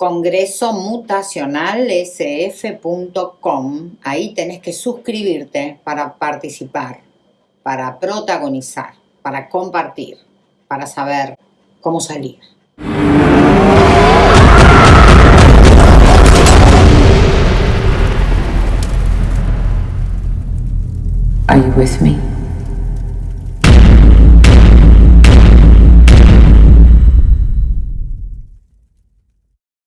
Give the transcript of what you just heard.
congresomutacionalsf.com. Ahí tenés que suscribirte para participar, para protagonizar, para compartir, para saber cómo salir. Are you with me?